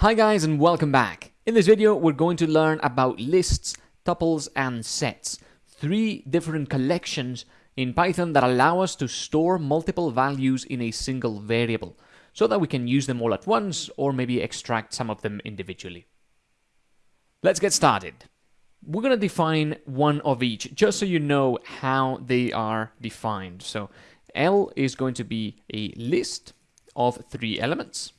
Hi guys and welcome back. In this video we're going to learn about lists, tuples and sets. Three different collections in Python that allow us to store multiple values in a single variable so that we can use them all at once or maybe extract some of them individually. Let's get started. We're going to define one of each just so you know how they are defined. So L is going to be a list of three elements.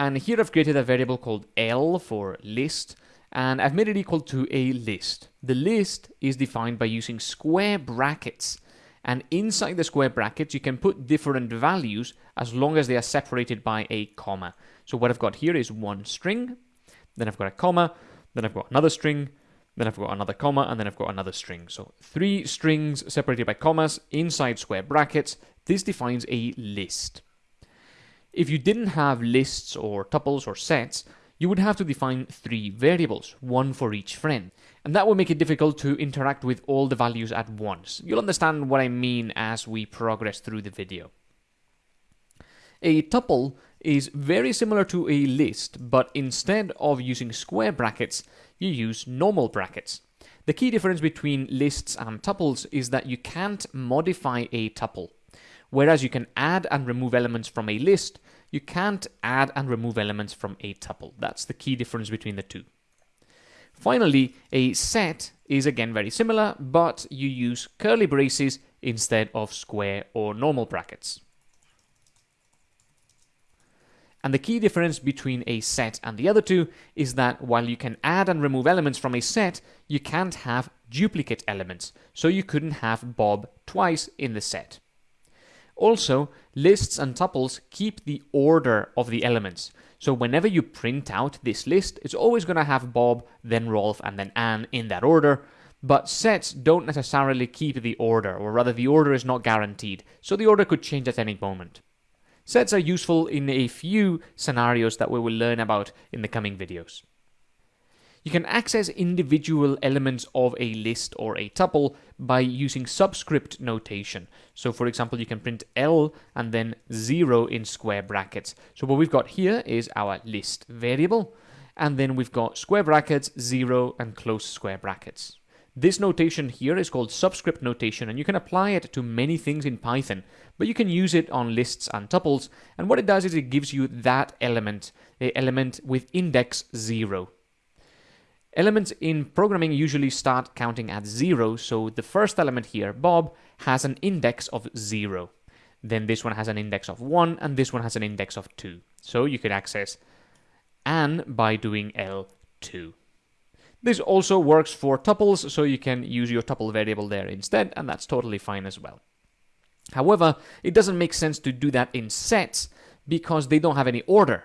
And here I've created a variable called L for list, and I've made it equal to a list. The list is defined by using square brackets. And inside the square brackets, you can put different values as long as they are separated by a comma. So what I've got here is one string, then I've got a comma, then I've got another string, then I've got another comma, and then I've got another string. So three strings separated by commas inside square brackets. This defines a list. If you didn't have lists or tuples or sets, you would have to define three variables, one for each friend. And that would make it difficult to interact with all the values at once. You'll understand what I mean as we progress through the video. A tuple is very similar to a list, but instead of using square brackets, you use normal brackets. The key difference between lists and tuples is that you can't modify a tuple. Whereas you can add and remove elements from a list, you can't add and remove elements from a tuple. That's the key difference between the two. Finally, a set is again very similar, but you use curly braces instead of square or normal brackets. And the key difference between a set and the other two is that while you can add and remove elements from a set, you can't have duplicate elements, so you couldn't have Bob twice in the set. Also, lists and tuples keep the order of the elements. So whenever you print out this list, it's always going to have Bob, then Rolf, and then Anne in that order. But sets don't necessarily keep the order, or rather the order is not guaranteed, so the order could change at any moment. Sets are useful in a few scenarios that we will learn about in the coming videos. You can access individual elements of a list or a tuple by using subscript notation. So for example, you can print L and then 0 in square brackets. So what we've got here is our list variable, and then we've got square brackets, 0, and close square brackets. This notation here is called subscript notation, and you can apply it to many things in Python, but you can use it on lists and tuples, and what it does is it gives you that element, the element with index 0. Elements in programming usually start counting at zero, so the first element here, Bob, has an index of zero. Then this one has an index of one, and this one has an index of two. So you could access Anne by doing L2. This also works for tuples, so you can use your tuple variable there instead, and that's totally fine as well. However, it doesn't make sense to do that in sets because they don't have any order.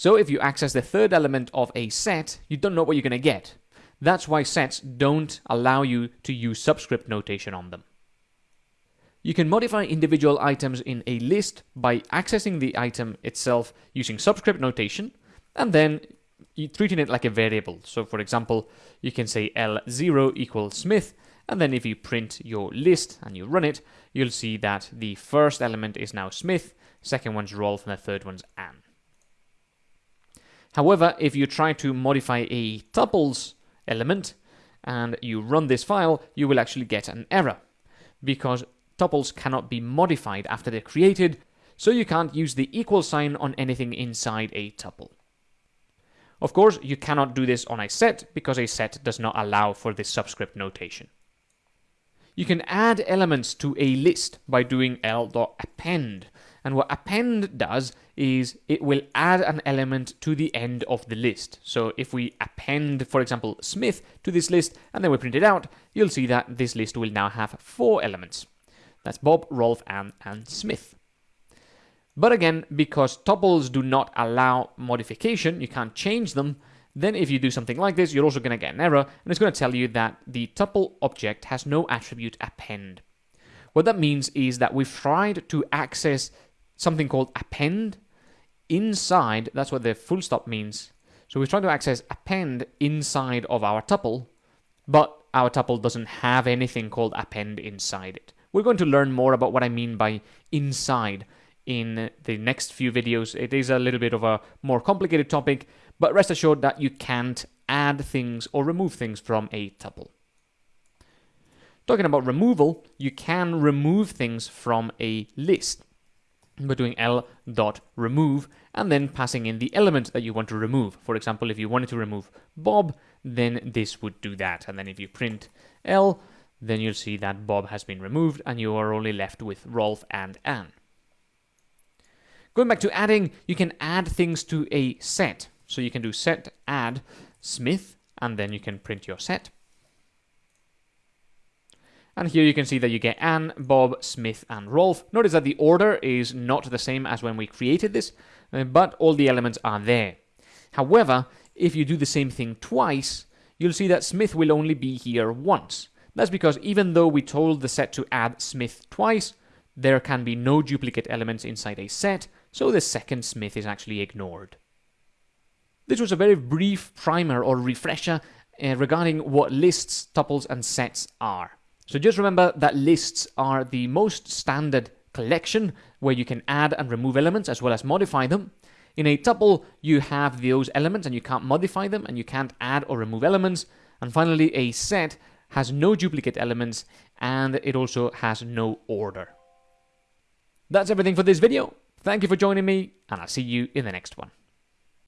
So if you access the third element of a set, you don't know what you're going to get. That's why sets don't allow you to use subscript notation on them. You can modify individual items in a list by accessing the item itself using subscript notation, and then treating it like a variable. So for example, you can say L0 equals Smith, and then if you print your list and you run it, you'll see that the first element is now Smith, second one's Rolf, and the third one's Anne. However, if you try to modify a tuples element and you run this file, you will actually get an error because tuples cannot be modified after they're created, so you can't use the equal sign on anything inside a tuple. Of course, you cannot do this on a set because a set does not allow for this subscript notation. You can add elements to a list by doing l.append, and what append does is it will add an element to the end of the list. So if we append, for example, Smith to this list and then we print it out, you'll see that this list will now have four elements. That's Bob, Rolf, Anne, and Smith. But again, because tuples do not allow modification, you can't change them, then if you do something like this, you're also going to get an error, and it's going to tell you that the tuple object has no attribute append. What that means is that we've tried to access something called append inside, that's what the full stop means. So we're trying to access append inside of our tuple, but our tuple doesn't have anything called append inside it. We're going to learn more about what I mean by inside in the next few videos. It is a little bit of a more complicated topic, but rest assured that you can't add things or remove things from a tuple. Talking about removal, you can remove things from a list by doing l dot remove and then passing in the element that you want to remove. For example, if you wanted to remove Bob, then this would do that. And then if you print L, then you'll see that Bob has been removed and you are only left with Rolf and Anne. Going back to adding, you can add things to a set. So you can do set add Smith, and then you can print your set. And here you can see that you get Anne, Bob, Smith, and Rolf. Notice that the order is not the same as when we created this, uh, but all the elements are there. However, if you do the same thing twice, you'll see that Smith will only be here once. That's because even though we told the set to add Smith twice, there can be no duplicate elements inside a set, so the second Smith is actually ignored. This was a very brief primer or refresher uh, regarding what lists, tuples, and sets are. So just remember that lists are the most standard collection where you can add and remove elements as well as modify them. In a tuple, you have those elements and you can't modify them and you can't add or remove elements. And finally, a set has no duplicate elements and it also has no order. That's everything for this video. Thank you for joining me and I'll see you in the next one.